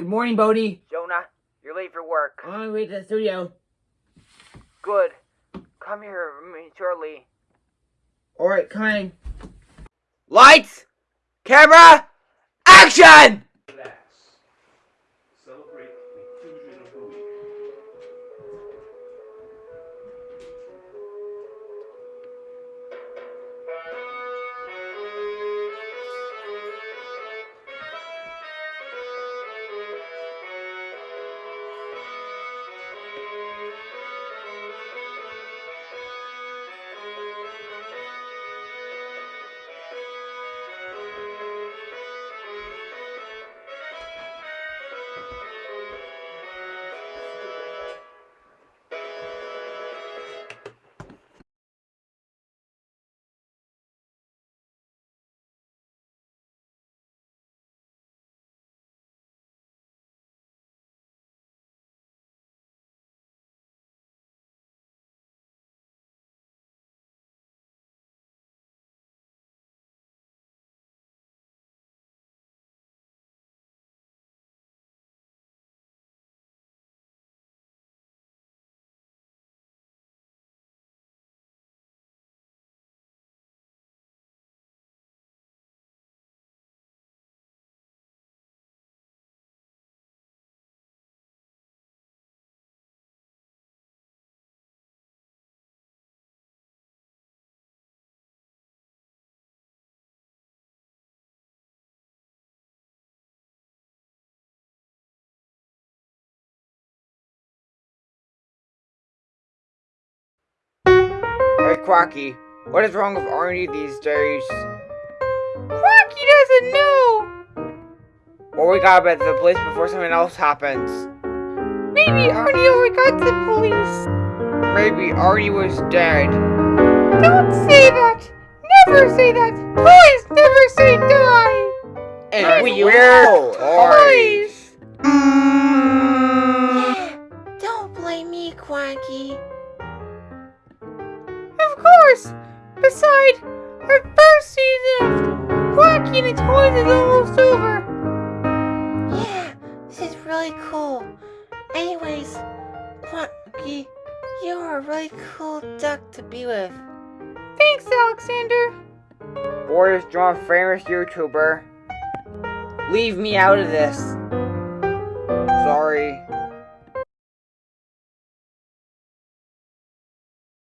morning, Bodie. Jonah, you're late for work. On my way to the studio. Good. Come here shortly. Alright, coming. Lights! Camera! Action! Hey, Quacky, what is wrong with Arnie these days? Quacky doesn't know! Well, we gotta bet the police before something else happens. Maybe Arnie already got to the police. Maybe Arnie was dead. Don't say that! Never say that! Please never say die! And we we're toys. Don't blame me, Quacky. Of course! Beside, our first season of Quacky and the Toys is almost over. Yeah, this is really cool. Anyways, Quacky, you're a really cool duck to be with. Thanks, Alexander. Boris John, famous YouTuber. Leave me out of this.